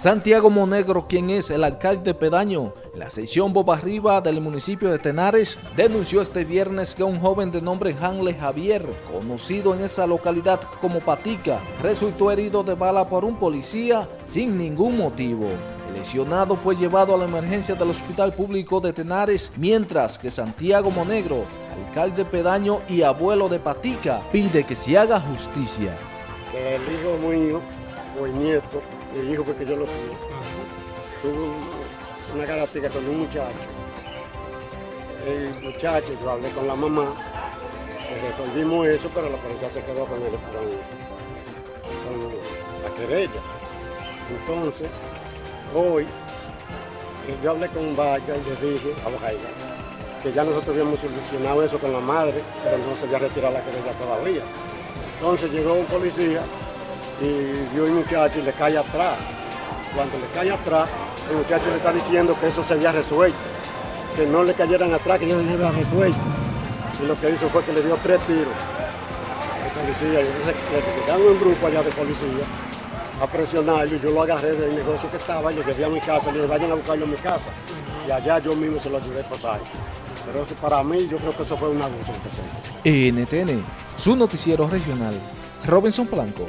Santiago Monegro, quien es el alcalde pedaño la sección Boba Arriba del municipio de Tenares, denunció este viernes que un joven de nombre Hanley Javier, conocido en esa localidad como Patica, resultó herido de bala por un policía sin ningún motivo. El lesionado fue llevado a la emergencia del Hospital Público de Tenares, mientras que Santiago Monegro, alcalde pedaño y abuelo de Patica, pide que se haga justicia. El hijo o el nieto, mi hijo porque yo lo tuve, tuvo una característica con un muchacho. El muchacho, yo hablé con la mamá, resolvimos eso, pero la policía se quedó con, el, con, con la querella. Entonces, hoy, yo hablé con Vaya y le dije a Bajaira que ya nosotros habíamos solucionado eso con la madre, pero no se había retirado la querella todavía. Entonces llegó un policía y vio un muchacho y le cae atrás. Cuando le cae atrás, el muchacho le está diciendo que eso se había resuelto, que no le cayeran atrás, que ya se había resuelto. Y lo que hizo fue que le dio tres tiros al policía. Y entonces le llegaron un grupo allá de policía a presionarlo y yo lo agarré del negocio que estaba, yo llegué a mi casa, le dije, vayan a buscarlo en mi casa. Y allá yo mismo se lo ayudé a pasar. Pero eso para mí, yo creo que eso fue un abuso. NTN, su noticiero regional, Robinson Blanco.